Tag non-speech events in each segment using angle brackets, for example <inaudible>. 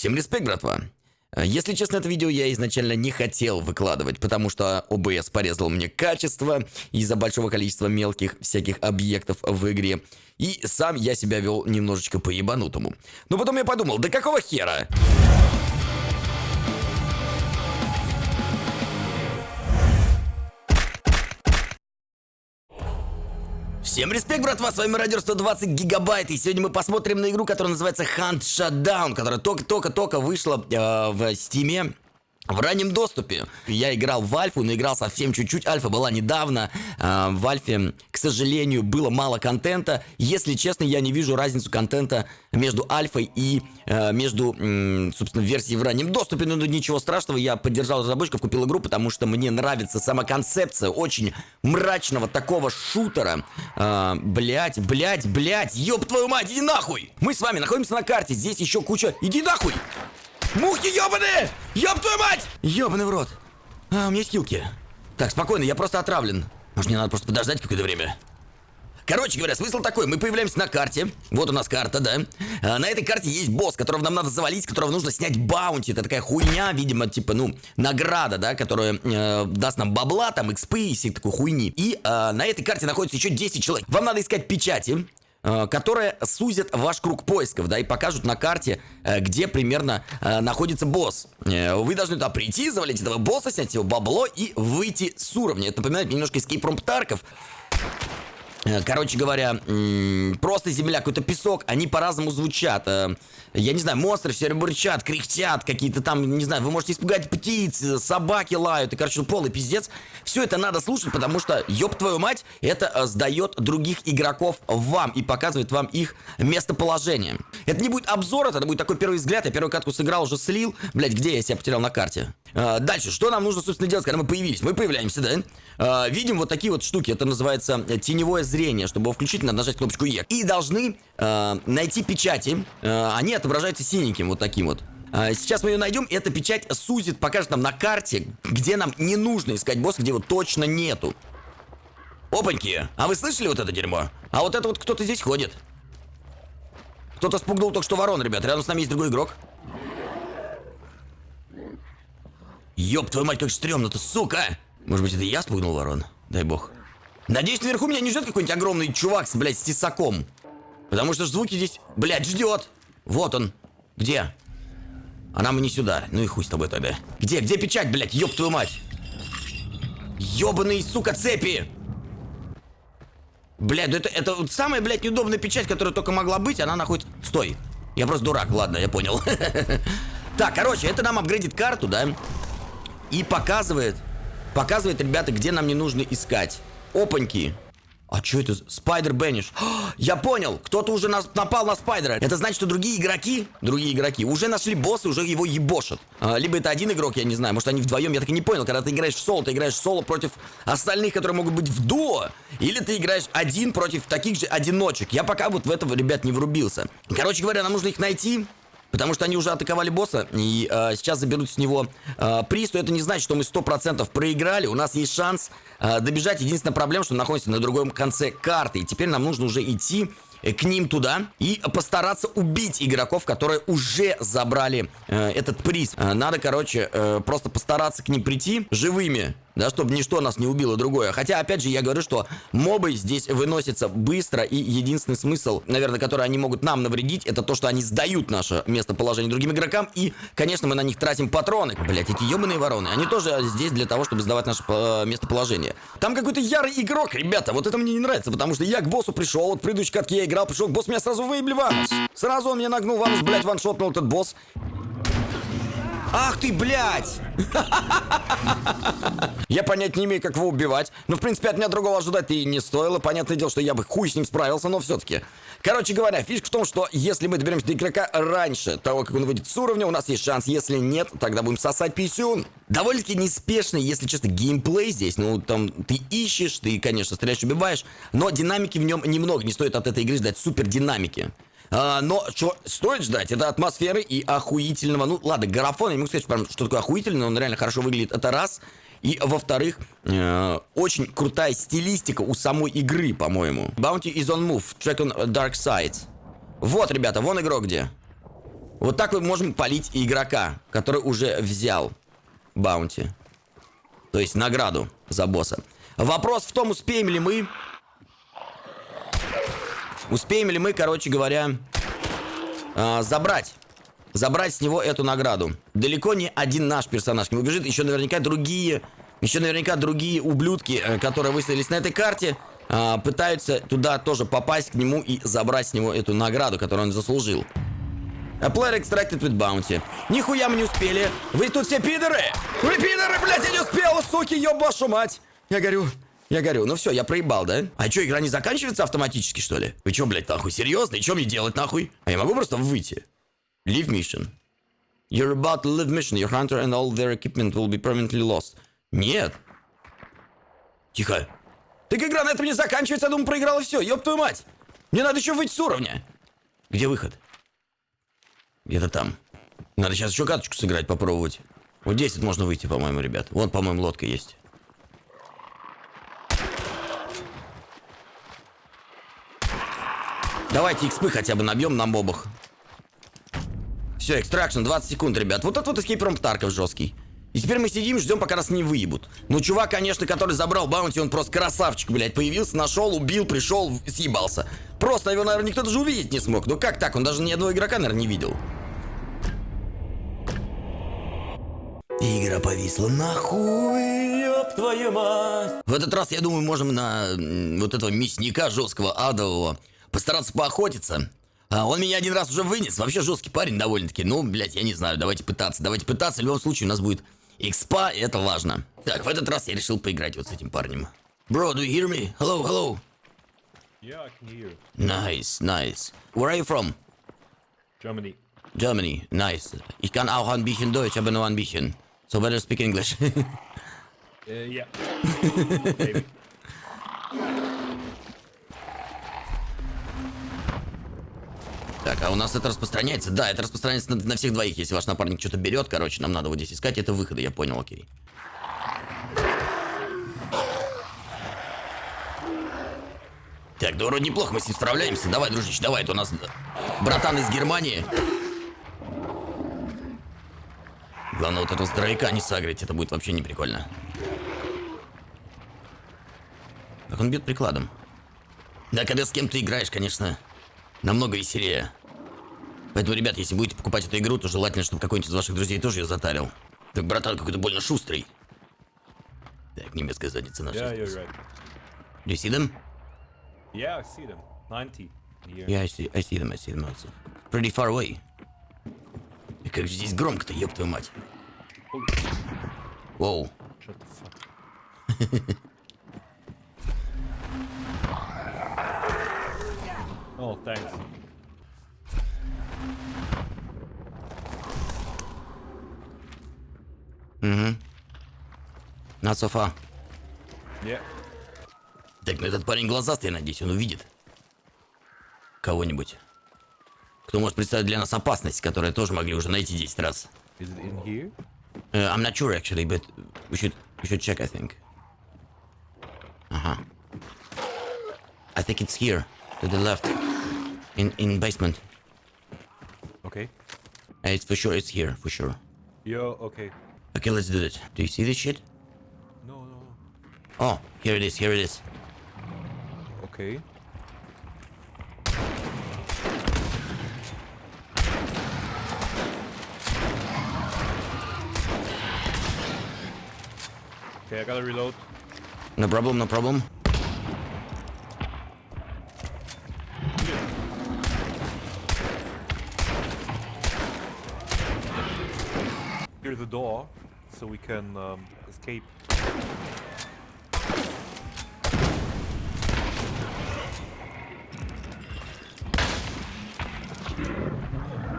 Всем респект, братва. Э, Если честно, это видео я изначально не хотел выкладывать, потому что OBS порезал мне качество из-за большого количества мелких всяких объектов в игре. И сам я себя вел немножечко по-ебанутому. Но потом я подумал, да какого хера? Всем респект, братва, с вами Радио 120 Гигабайт, и сегодня мы посмотрим на игру, которая называется Hunt Shutdown, которая только-только-только вышла э, в Стиме. В раннем доступе. Я играл в Альфу, но играл совсем чуть-чуть. Альфа была недавно. Э, в Альфе, к сожалению, было мало контента. Если честно, я не вижу разницу контента между Альфой и э, между, собственно, версией в раннем доступе. Но ну, ничего страшного, я поддержал разработчиков, купил игру, потому что мне нравится сама концепция очень мрачного такого шутера. Э, блять, блять, блять, ёб твою мать, иди нахуй! Мы с вами находимся на карте, здесь еще куча... Иди нахуй! Мухи ёбаные! Ёб твою мать! Ёбаный в рот. А, у меня есть хилки. Так, спокойно, я просто отравлен. Может, мне надо просто подождать какое-то время? Короче говоря, смысл такой, мы появляемся на карте, вот у нас карта, да, а, на этой карте есть босс, которого нам надо завалить, которого нужно снять баунти, это такая хуйня, видимо, типа, ну, награда, да, которая э, даст нам бабла, там, экспы и всей такой хуйни, и э, на этой карте находится еще 10 человек, вам надо искать печати, которые сузят ваш круг поисков, да, и покажут на карте, э, где примерно э, находится босс. Э, Вы должны туда прийти, завалить этого босса, снять его бабло и выйти с уровня. Это напоминает немножко Escape from Tarkov. Э, Короче говоря, просто земля, какой-то песок, они по-разному звучат. Э, Я не знаю, монстры все время бурчат, кряхтят, какие-то там, не знаю, вы можете испугать птиц, э, собаки лают, и, короче, ну, полный пиздец. Все это надо слушать, потому что, ёб твою мать, это сдает других игроков вам и показывает вам их местоположение. Это не будет обзор, это будет такой первый взгляд, я первую катку сыграл, уже слил. Блять, где я себя потерял на карте? Дальше, что нам нужно, собственно, делать, когда мы появились? Мы появляемся, да? Видим вот такие вот штуки, это называется теневое зрение. Чтобы его включить, надо нажать кнопочку Е. И должны э, найти печати. Э, Они отображаются синеньким, вот таким вот. Э, Сейчас мы ее найдем, эта печать сузит, покажет нам на карте, где нам не нужно искать босса, где его точно нету. Опаньки, а вы слышали вот это дерьмо? А вот это вот кто-то здесь ходит. Кто-то спугнул только что ворон, ребят. Рядом с нами есть другой игрок. Ёб твою мать, как стрёмно-то, сука! Может быть, это я спугнул ворон? Дай бог. Надеюсь, наверху меня не ждет какой-нибудь огромный чувак с, блядь, с тесаком. Потому что звуки здесь, блядь, ждет. Вот он. Где? А нам и не сюда. Ну и хуй с тобой тогда. Где? Где печать, блядь? Ёб твою мать. Ёбаные, сука, цепи! Блядь, да это, это вот самая, блядь, неудобная печать, которая только могла быть, она находится... Стой. Я просто дурак, ладно, я понял. <laughs> Так, короче, это нам апгрейдит карту, да? И показывает, показывает, ребята, где нам не нужно искать. Опаньки. А что это? Спайдер Бенниш. <gasps> Я понял, кто-то уже нас, напал на Спайдера. Это значит, что другие игроки, другие игроки уже нашли босса, уже его ебошат. А, либо это один игрок, я не знаю, может они вдвоем, я так и не понял. Когда ты играешь в соло, ты играешь в соло против остальных, которые могут быть в дуо. Или ты играешь один против таких же одиночек. Я пока вот в этого, ребят, не врубился. Короче говоря, нам нужно их найти. Потому что они уже атаковали босса и э, сейчас заберут с него э, приз, то это не значит, что мы 100% проиграли. У нас есть шанс э, добежать. Единственная проблема, что находимся на другом конце карты. И теперь нам нужно уже идти э, к ним туда и постараться убить игроков, которые уже забрали э, этот приз. Э, надо, короче, э, просто постараться к ним прийти живыми. Да, чтобы ничто нас не убило другое. Хотя, опять же, я говорю, что мобы здесь выносятся быстро, и единственный смысл, наверное, который они могут нам навредить, это то, что они сдают наше местоположение другим игрокам, и, конечно, мы на них тратим патроны. Блять, эти ебаные вороны, они тоже здесь для того, чтобы сдавать наше э, местоположение. Там какой-то ярый игрок, ребята, вот это мне не нравится, потому что я к боссу пришел, вот в предыдущей катке я играл, пришел, босс меня сразу выебли ванус. Сразу он меня нагнул ванус, блять, ваншотнул этот босс. Ах ты, блядь! Я понять не имею, как его убивать. Но, в принципе, от меня другого ожидать и не стоило. Понятное дело, что я бы хуй с ним справился, но все-таки. Короче говоря, фишка в том, что если мы доберемся до игрока раньше того, как он выйдет с уровня, у нас есть шанс. Если нет, тогда будем сосать писюн. Довольно-таки неспешный, если честно, геймплей здесь. Ну, там, ты ищешь, ты, конечно, стреляешь, убиваешь. Но динамики в нем немного. Не стоит от этой игры ждать супер динамики. А, но что стоит ждать, это атмосферы и охуительного, ну ладно, графон, я не могу сказать, прям, что такое охуительный, он реально хорошо выглядит, это раз. И, во-вторых, э, очень крутая стилистика у самой игры, по-моему. Bounty is on move, track on dark side. Вот, ребята, вон игрок где. Вот так мы можем полить игрока, который уже взял баунти. То есть награду за босса. Вопрос в том, успеем ли мы... Успеем ли мы, короче говоря, э, забрать. Забрать с него эту награду. Далеко не один наш персонаж к нему бежит. Еще наверняка другие... Еще наверняка другие ублюдки, э, которые выставились на этой карте, э, пытаются туда тоже попасть к нему и забрать с него эту награду, которую он заслужил. A player extracted with bounty. Нихуя мы не успели. Вы тут все пидоры! Вы пидоры, блядь, я не успел, суки, ёб вашу мать! Я горю. Я горю. Ну все, я проебал, да? А что, игра не заканчивается автоматически, что ли? Вы что, блядь, нахуй, серьезно? И что мне делать, нахуй? А я могу просто выйти? Leave mission. You're about to leave mission. Your hunter and all their equipment will be permanently lost. Нет. Тихо. Так игра на этом не заканчивается, я думаю, проиграла все. Ёб твою мать. Мне надо еще выйти с уровня. Где выход? Где-то там. Надо сейчас еще каточку сыграть, попробовать. Вот здесь вот можно выйти, по-моему, ребят. Вон, по-моему, лодка есть. Давайте XP хотя бы набьем на мобах. Все, экстракшн, 20 секунд, ребят. Вот этот вот from Tarkov жесткий. И теперь мы сидим, ждем, пока нас не выебут. Ну, чувак, конечно, который забрал баунти, он просто красавчик, блядь. Появился, нашел, убил, пришел, съебался. Просто его, наверное, никто даже увидеть не смог. Ну как так? Он даже ни одного игрока, наверное, не видел. Игра повисла нахуй, ёб твою мать. В этот раз, я думаю, можем на вот этого мясника жесткого адового постараться поохотиться. А, он меня один раз уже вынес. Вообще жесткий парень довольно-таки. Ну, блядь, я не знаю, давайте пытаться. Давайте пытаться. В любом случае у нас будет экспа, и это важно. Так, в этот раз я решил поиграть вот с этим парнем. Bro, do you hear me? Hello, hello. Yeah, I can hear you. Nice, nice. Where are you from? Germany. Germany. Nice. Ich kann auch ein bisschen Deutsch, aber nur ein bisschen. So better speak English. <laughs> Uh, yeah. <laughs> Maybe. Так, а у нас это распространяется? Да, это распространяется на, на всех двоих. Если ваш напарник что-то берет, короче, нам надо вот здесь искать. Это выходы, я понял, окей. Так, да вроде неплохо мы с ним справляемся. Давай, дружище, давай, это у нас братан из Германии. Главное, вот этого здоровяка не сагрить, это будет вообще не прикольно. Как он бьет прикладом. Да, когда с кем-то играешь, конечно, намного веселее. Поэтому, ребят, если будете покупать эту игру, то желательно, чтобы какой-нибудь из ваших друзей тоже ее затарил. Так, братан какой-то больно шустрый. Так, немецкая задница наша. Yeah, you're right. Do you see them? Yeah, I see them. 90 here. Yeah, I see, I see them, I see them also. Pretty far away. И как же здесь громко-то, ёб твою мать. Воу. shut the fuck. <laughs> oh, thanks. Not so far. Yeah. Так, ну этот парень глазастый, надеюсь, он увидит. Кого-нибудь. Кто может представить для нас опасность, которую тоже могли уже найти 10 раз. Is it in here? Uh, I'm not sure actually, but we should we should check. I think. Uh huh. I think it's here, to the left, in in basement. Okay. Uh, It's for sure. It's here for sure. Yo, okay. Okay, let's do it. Do you see this shit? No, no, no. Oh, here it is. Here it is. Okay. Okay, I gotta reload. No problem. No problem. so we can um, escape.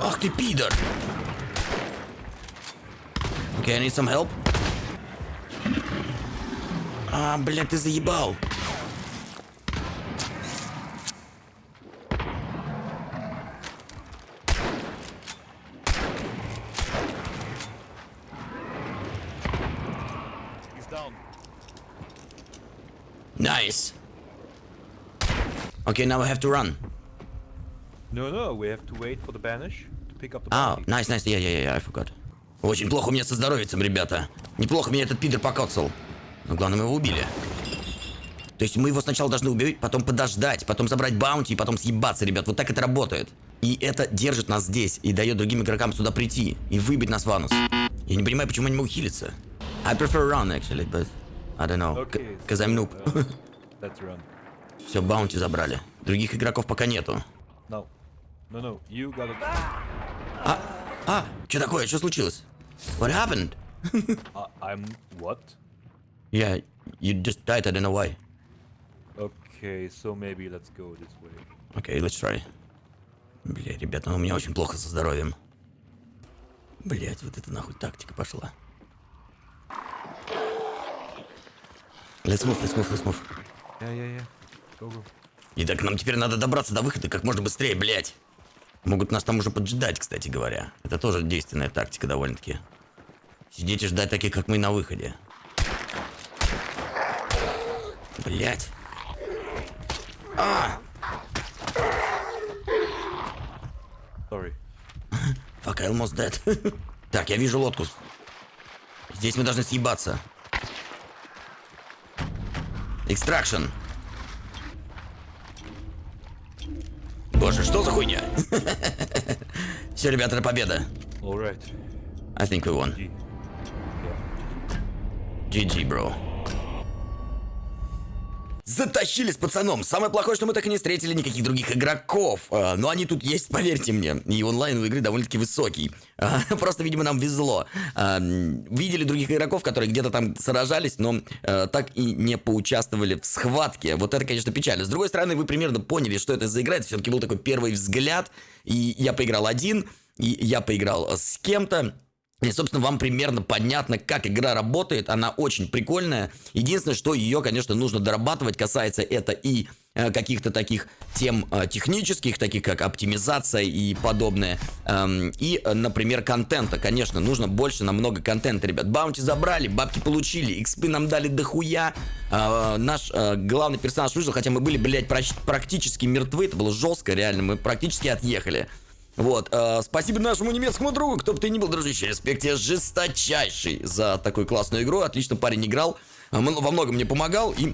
Ах ты пидор! Okay, I need some help. А, блядь, ты заебал. Nice. Okay, now I have to run. No, no, we have to wait for the banish to pick up the bounty. nice, nice, yeah, yeah, yeah, I forgot. Очень плохо у меня со здоровьем, ребята. Неплохо меня этот пидор покоцал. Но главное, мы его убили. То есть мы его сначала должны убить, потом подождать, потом забрать баунти и потом съебаться, ребят. Вот так это работает. И это держит нас здесь и дает другим игрокам сюда прийти и выбить нас в анус. Я не понимаю, почему они могут хилиться. I prefer run, actually, but I don't know. Okay, Cause I'm noob. uh. Все, баунти забрали. Других игроков пока нету. No. No, no. You gotta... А, а, что такое? Что случилось? What happened? Uh, <laughs> I'm... What? Yeah, you just died, I don't know why. Okay, so maybe let's go this way. Окей, let's try. Бля, ребята, ну у меня очень плохо со здоровьем. Блять, вот это нахуй тактика пошла. Let's move, let's move, let's move. Yeah. Go, go. И так нам теперь надо добраться до выхода как можно быстрее, блять. Могут нас там уже поджидать, кстати говоря. Это тоже действенная тактика довольно-таки. Сидеть и ждать таких, как мы, на выходе. Блять. А! Sorry. Fuck, I almost dead. <laughs> так, я вижу лодку. Здесь мы должны съебаться. Экстракшн. Боже, что за хуйня? <laughs> Все, ребята, это победа. Alright. I think we won. GG, bro. Затащили с пацаном. Самое плохое, что мы так и не встретили никаких других игроков. А, но они тут есть, <laughs> поверьте мне. И онлайн у игры довольно-таки высокий. А, <laughs> просто, видимо, нам везло. А, видели других игроков, которые где-то там сражались, но так и не поучаствовали в схватке. Вот это, конечно, печально. С другой стороны, вы примерно поняли, что это за игра. Это все-таки был такой первый взгляд. И я поиграл один, и я поиграл с кем-то. И, собственно, вам примерно понятно, как игра работает. Она очень прикольная. Единственное, что ее, конечно, нужно дорабатывать. Касается это и э, каких-то таких тем э, технических, таких как оптимизация и подобное. Эм, и, э, например, контента. Конечно, нужно больше намного контента, ребят. Баунти забрали, бабки получили, экспы нам дали дохуя. Э, наш главный персонаж выжил, хотя мы были, блядь, практически мертвы. Это было жестко, реально. Мы практически отъехали. Вот, э, спасибо нашему немецкому другу, кто бы ты ни был, дружище, респект тебе жесточайший за такую классную игру, отлично парень играл, э, во многом мне помогал, и,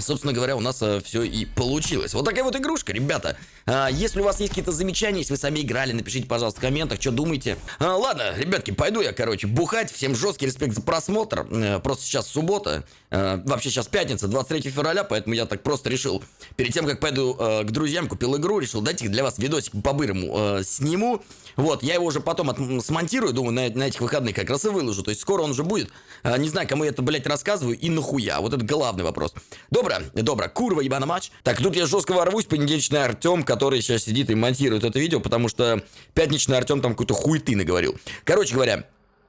собственно говоря, у нас все и получилось. Вот такая вот игрушка, ребята. А, если у вас есть какие-то замечания, если вы сами играли, напишите, пожалуйста, в комментах, что думаете. А, ладно, ребятки, пойду я, короче, бухать, всем жесткий респект за просмотр, Э, просто сейчас суббота, Э, вообще сейчас пятница, 23 февраля, поэтому я так просто решил, перед тем, как пойду э, к друзьям, купил игру, решил дать их для вас видосик по-бырому э, сниму. Вот, я его уже потом от- смонтирую, думаю, на, на этих выходных как раз и выложу. То есть скоро он уже будет. Э, не знаю, кому я это, блядь, рассказываю и нахуя. Вот это главный вопрос. Dobra, dobra, kurwa, jebana mać. Так, тут я жестко ворвусь, понедельничный Артем, который сейчас сидит и монтирует это видео, потому что пятничный Артем там какой-то хуйты наговорил. Короче говоря,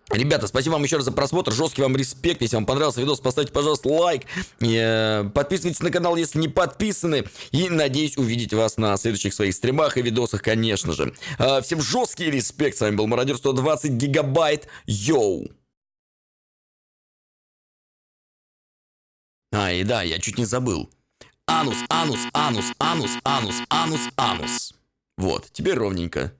Ребята, спасибо вам еще раз за просмотр, жесткий вам респект, если вам понравился видос, поставьте, пожалуйста, лайк, Э, подписывайтесь на канал, если не подписаны, и надеюсь увидеть вас на следующих своих стримах и видосах, конечно же. Э, Всем жесткий респект, с вами был Мародер 120 гигабайт, yo! А, и да, я чуть не забыл. Анус, анус, анус, анус, анус, анус, анус. Вот, теперь ровненько.